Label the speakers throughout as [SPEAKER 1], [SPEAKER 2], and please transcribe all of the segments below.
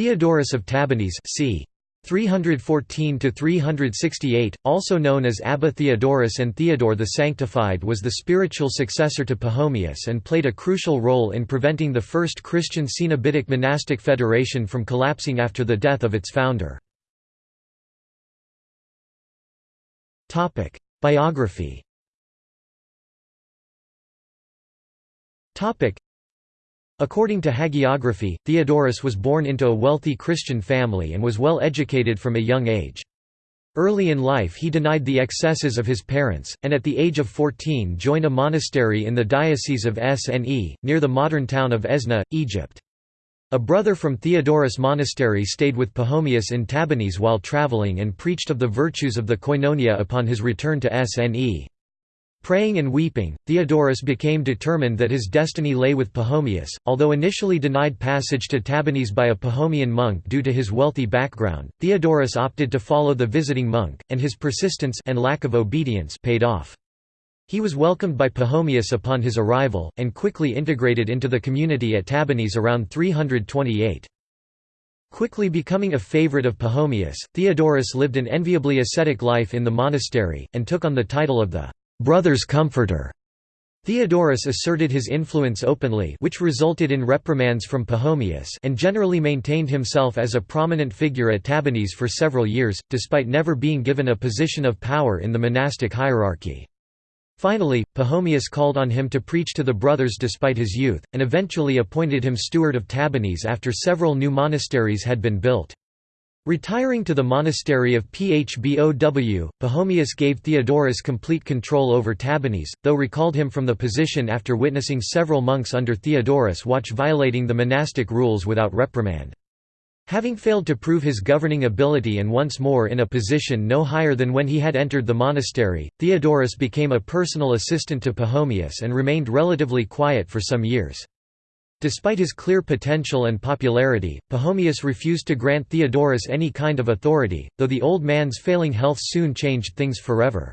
[SPEAKER 1] Theodorus of Tabannes c. 314–368, also known as Abba Theodorus and Theodore the Sanctified was the spiritual successor to Pachomius and played a crucial role in preventing the first Christian Cenobitic monastic federation from collapsing after the death of its founder. Biography According to hagiography, Theodorus was born into a wealthy Christian family and was well educated from a young age. Early in life he denied the excesses of his parents, and at the age of 14 joined a monastery in the diocese of Sne, near the modern town of Esna, Egypt. A brother from Theodorus Monastery stayed with Pachomius in Tabannes while traveling and preached of the virtues of the koinonia upon his return to Sne. Praying and weeping, Theodorus became determined that his destiny lay with Pachomius, although initially denied passage to Tabannes by a Pachomian monk due to his wealthy background, Theodorus opted to follow the visiting monk, and his persistence and lack of obedience paid off. He was welcomed by Pachomius upon his arrival, and quickly integrated into the community at Tabannes around 328. Quickly becoming a favorite of Pachomius, Theodorus lived an enviably ascetic life in the monastery, and took on the title of the brother's comforter. Theodorus asserted his influence openly which resulted in reprimands from Pachomius and generally maintained himself as a prominent figure at Tabannes for several years, despite never being given a position of power in the monastic hierarchy. Finally, Pachomius called on him to preach to the brothers despite his youth, and eventually appointed him steward of Tabannes after several new monasteries had been built. Retiring to the monastery of Phbow, Pachomius gave Theodorus complete control over Tabannes, though recalled him from the position after witnessing several monks under Theodorus watch violating the monastic rules without reprimand. Having failed to prove his governing ability and once more in a position no higher than when he had entered the monastery, Theodorus became a personal assistant to Pachomius and remained relatively quiet for some years. Despite his clear potential and popularity, Pachomius refused to grant Theodorus any kind of authority, though the old man's failing health soon changed things forever.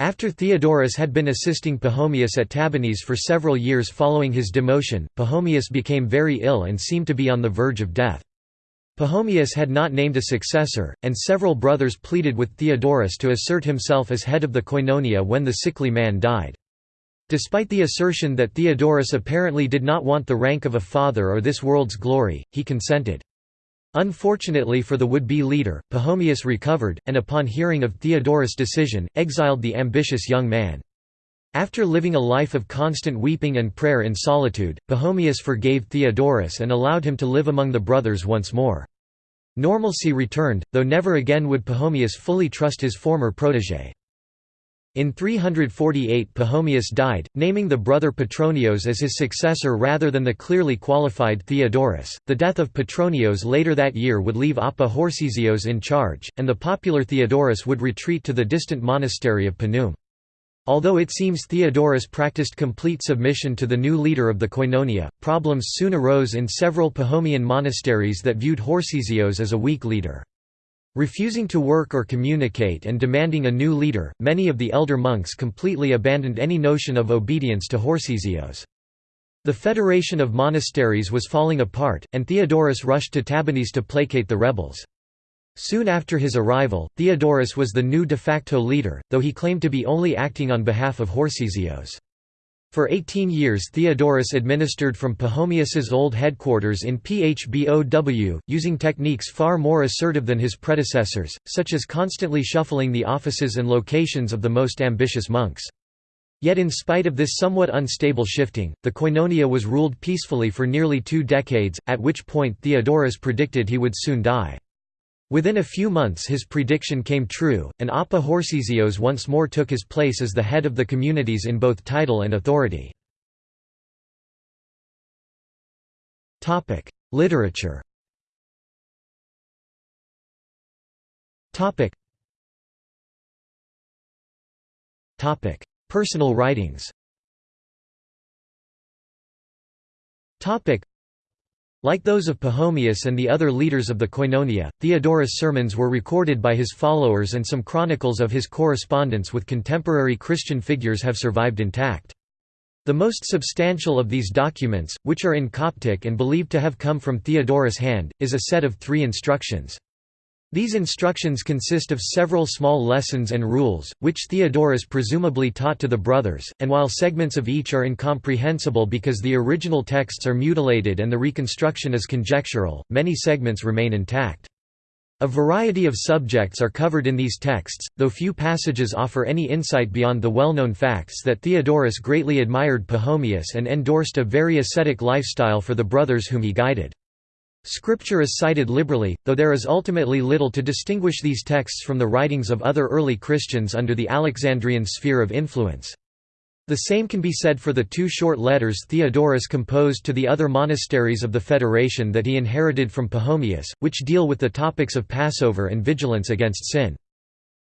[SPEAKER 1] After Theodorus had been assisting Pachomius at Tabannes for several years following his demotion, Pachomius became very ill and seemed to be on the verge of death. Pachomius had not named a successor, and several brothers pleaded with Theodorus to assert himself as head of the koinonia when the sickly man died. Despite the assertion that Theodorus apparently did not want the rank of a father or this world's glory, he consented. Unfortunately for the would-be leader, Pachomius recovered, and upon hearing of Theodorus' decision, exiled the ambitious young man. After living a life of constant weeping and prayer in solitude, Pachomius forgave Theodorus and allowed him to live among the brothers once more. Normalcy returned, though never again would Pachomius fully trust his former protégé. In 348 Pachomius died, naming the brother Petronios as his successor rather than the clearly qualified Theodorus. The death of Petronios later that year would leave Abba Horsizios in charge, and the popular Theodorus would retreat to the distant monastery of Panum. Although it seems Theodorus practiced complete submission to the new leader of the Koinonia, problems soon arose in several Pachomian monasteries that viewed Horsizios as a weak leader. Refusing to work or communicate and demanding a new leader, many of the elder monks completely abandoned any notion of obedience to Horsizios. The federation of monasteries was falling apart, and Theodorus rushed to Tabannes to placate the rebels. Soon after his arrival, Theodorus was the new de facto leader, though he claimed to be only acting on behalf of Horsizios. For 18 years Theodorus administered from Pachomius's old headquarters in Phbow, using techniques far more assertive than his predecessors, such as constantly shuffling the offices and locations of the most ambitious monks. Yet in spite of this somewhat unstable shifting, the Koinonia was ruled peacefully for nearly two decades, at which point Theodorus predicted he would soon die. Within a few months his prediction came true, and Abba Horsizios once more took his place as the head of the communities in both title and authority. Literature Personal writings like those of Pachomius and the other leaders of the Koinonia, Theodorus' sermons were recorded by his followers and some chronicles of his correspondence with contemporary Christian figures have survived intact. The most substantial of these documents, which are in Coptic and believed to have come from Theodorus' hand, is a set of three instructions. These instructions consist of several small lessons and rules, which Theodorus presumably taught to the brothers, and while segments of each are incomprehensible because the original texts are mutilated and the reconstruction is conjectural, many segments remain intact. A variety of subjects are covered in these texts, though few passages offer any insight beyond the well-known facts that Theodorus greatly admired Pachomius and endorsed a very ascetic lifestyle for the brothers whom he guided. Scripture is cited liberally, though there is ultimately little to distinguish these texts from the writings of other early Christians under the Alexandrian sphere of influence. The same can be said for the two short letters Theodorus composed to the other monasteries of the Federation that he inherited from Pachomius, which deal with the topics of Passover and vigilance against sin.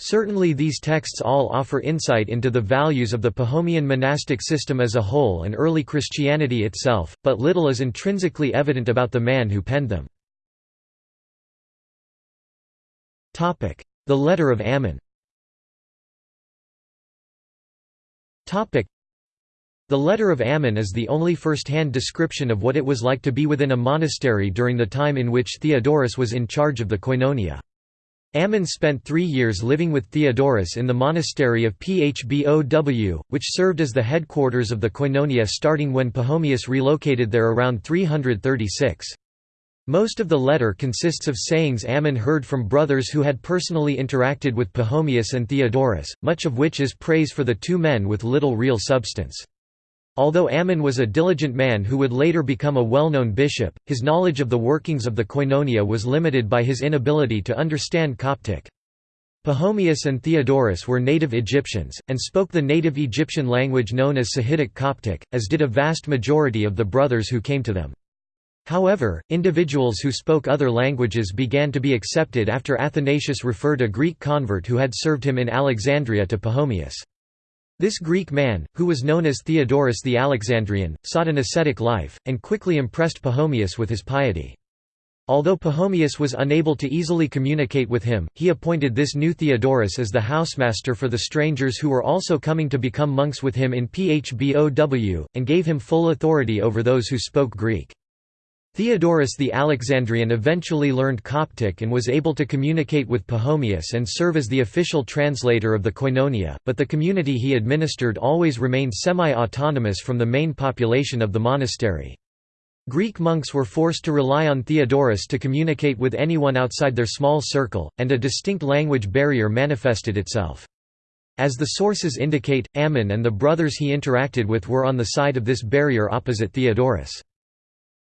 [SPEAKER 1] Certainly these texts all offer insight into the values of the Pachomian monastic system as a whole and early Christianity itself, but little is intrinsically evident about the man who penned them. The Letter of Ammon The letter of Ammon is the only first-hand description of what it was like to be within a monastery during the time in which Theodorus was in charge of the koinonia. Ammon spent three years living with Theodorus in the monastery of Phbow, which served as the headquarters of the koinonia starting when Pachomius relocated there around 336. Most of the letter consists of sayings Ammon heard from brothers who had personally interacted with Pachomius and Theodorus, much of which is praise for the two men with little real substance. Although Ammon was a diligent man who would later become a well-known bishop, his knowledge of the workings of the koinonia was limited by his inability to understand Coptic. Pachomius and Theodorus were native Egyptians, and spoke the native Egyptian language known as Sahidic Coptic, as did a vast majority of the brothers who came to them. However, individuals who spoke other languages began to be accepted after Athanasius referred a Greek convert who had served him in Alexandria to Pachomius. This Greek man, who was known as Theodorus the Alexandrian, sought an ascetic life, and quickly impressed Pachomius with his piety. Although Pachomius was unable to easily communicate with him, he appointed this new Theodorus as the housemaster for the strangers who were also coming to become monks with him in Phbow, and gave him full authority over those who spoke Greek. Theodorus the Alexandrian eventually learned Coptic and was able to communicate with Pachomius and serve as the official translator of the Koinonia, but the community he administered always remained semi-autonomous from the main population of the monastery. Greek monks were forced to rely on Theodorus to communicate with anyone outside their small circle, and a distinct language barrier manifested itself. As the sources indicate, Ammon and the brothers he interacted with were on the side of this barrier opposite Theodorus.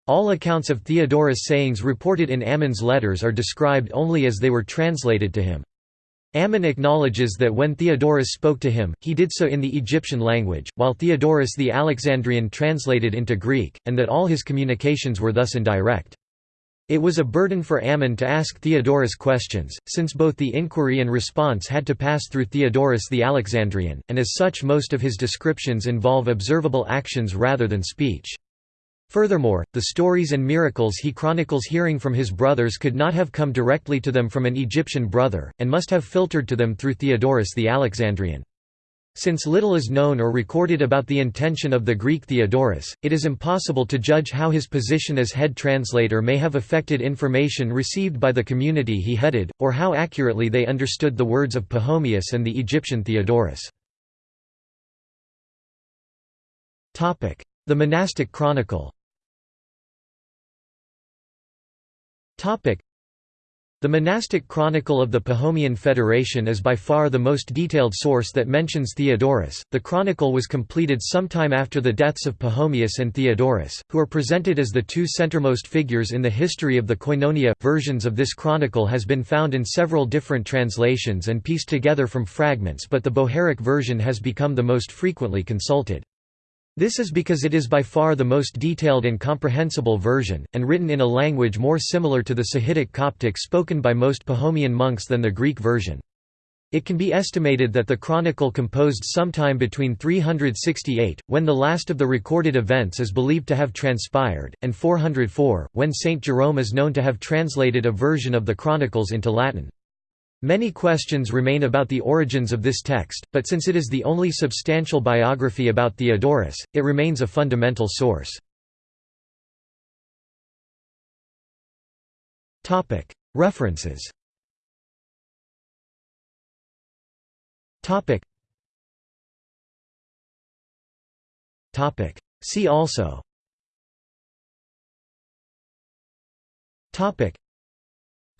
[SPEAKER 1] All accounts of Theodorus' sayings reported in Ammon's letters are described only as they were translated to him. Ammon acknowledges that when Theodorus spoke to him, he did so in the Egyptian language, while Theodorus the Alexandrian translated into Greek, and that all his communications were thus indirect. It was a burden for Ammon to ask Theodorus questions, since both the inquiry and response had to pass through Theodorus the Alexandrian, and as such most of his descriptions involve observable actions rather than speech. Furthermore, the stories and miracles he chronicles hearing from his brothers could not have come directly to them from an Egyptian brother, and must have filtered to them through Theodorus the Alexandrian. Since little is known or recorded about the intention of the Greek Theodorus, it is impossible to judge how his position as head translator may have affected information received by the community he headed, or how accurately they understood the words of Pachomius and the Egyptian Theodorus. The monastic chronicle The monastic chronicle of the Pachomian Federation is by far the most detailed source that mentions Theodorus. The chronicle was completed sometime after the deaths of Pachomius and Theodorus, who are presented as the two centermost figures in the history of the Koinonia. Versions of this chronicle has been found in several different translations and pieced together from fragments, but the Bohairic version has become the most frequently consulted. This is because it is by far the most detailed and comprehensible version, and written in a language more similar to the Sahidic Coptic spoken by most Pachomian monks than the Greek version. It can be estimated that the chronicle composed sometime between 368, when the last of the recorded events is believed to have transpired, and 404, when Saint Jerome is known to have translated a version of the chronicles into Latin. Many questions remain about the origins of this text, but since it is the only substantial biography about Theodorus, it remains a fundamental source. References. See also.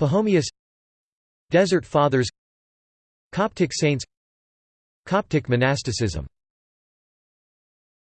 [SPEAKER 1] Pachomius Desert Fathers Coptic saints Coptic monasticism